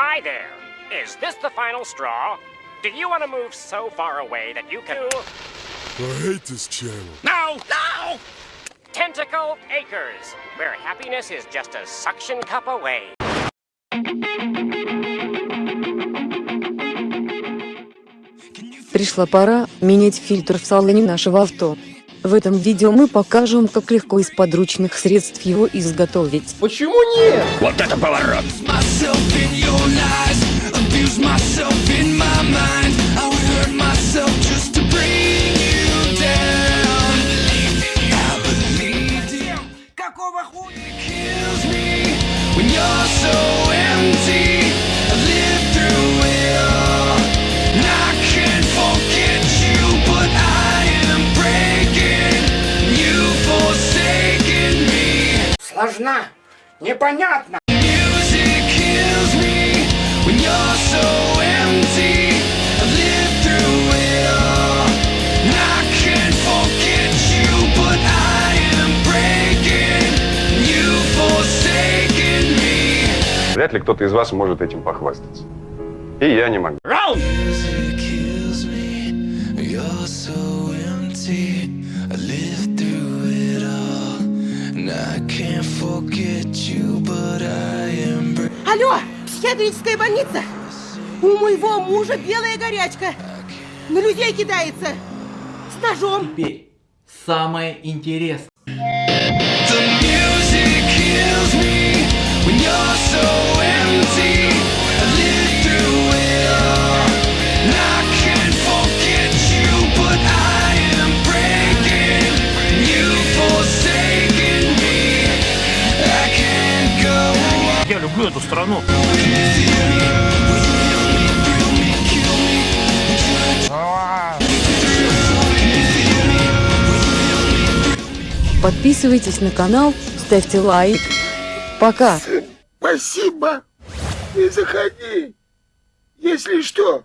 Hi there. Is this the final straw? Do you want to move so far away that you can... I hate this channel. No! No! Tentacle Acres, where happiness is just a suction cup away. Пришла пора менять фильтр в салоне нашего авто. В этом видео мы покажем, как легко из подручных средств его изготовить. Почему нет? Вот это поворот! Forsaken me. Вряд ли кто-то из вас может этим похвастаться. И я не могу. Music Алло, психиатрическая больница. У моего мужа белая горячка. На людей кидается. С ножом. Теперь самое интересное. The music kills me when you're so empty. Я люблю эту страну. Подписывайтесь на канал, ставьте лайк. Пока! Спасибо. И заходи. Если что.